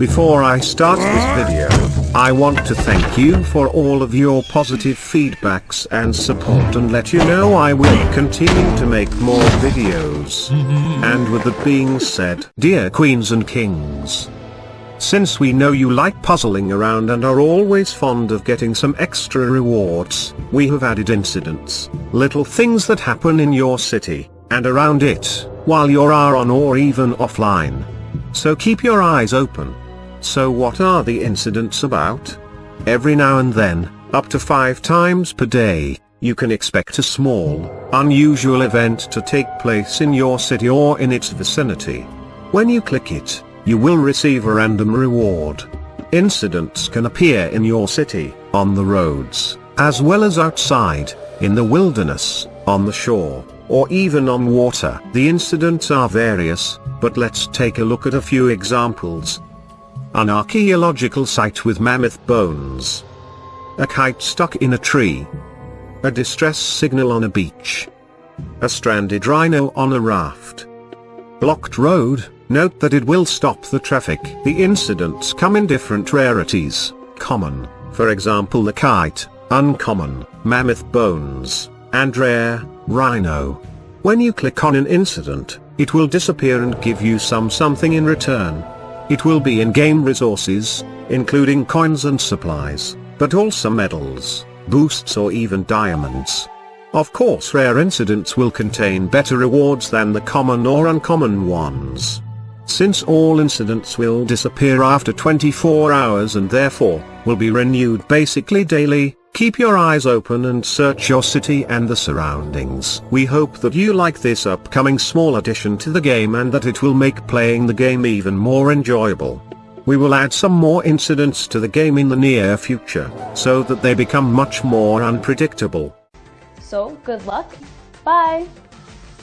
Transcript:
Before I start this video, I want to thank you for all of your positive feedbacks and support and let you know I will continue to make more videos. And with that being said, dear queens and kings, since we know you like puzzling around and are always fond of getting some extra rewards, we have added incidents, little things that happen in your city, and around it, while you're on or even offline. So keep your eyes open. So what are the incidents about? Every now and then, up to five times per day, you can expect a small, unusual event to take place in your city or in its vicinity. When you click it, you will receive a random reward. Incidents can appear in your city, on the roads, as well as outside, in the wilderness, on the shore, or even on water. The incidents are various, but let's take a look at a few examples. An archaeological site with mammoth bones. A kite stuck in a tree. A distress signal on a beach. A stranded rhino on a raft. Blocked road, note that it will stop the traffic. The incidents come in different rarities, common, for example the kite, uncommon, mammoth bones, and rare, rhino. When you click on an incident, it will disappear and give you some something in return. It will be in-game resources, including coins and supplies, but also medals, boosts or even diamonds. Of course rare incidents will contain better rewards than the common or uncommon ones. Since all incidents will disappear after 24 hours and therefore, will be renewed basically daily, Keep your eyes open and search your city and the surroundings. We hope that you like this upcoming small addition to the game and that it will make playing the game even more enjoyable. We will add some more incidents to the game in the near future, so that they become much more unpredictable. So, good luck. Bye!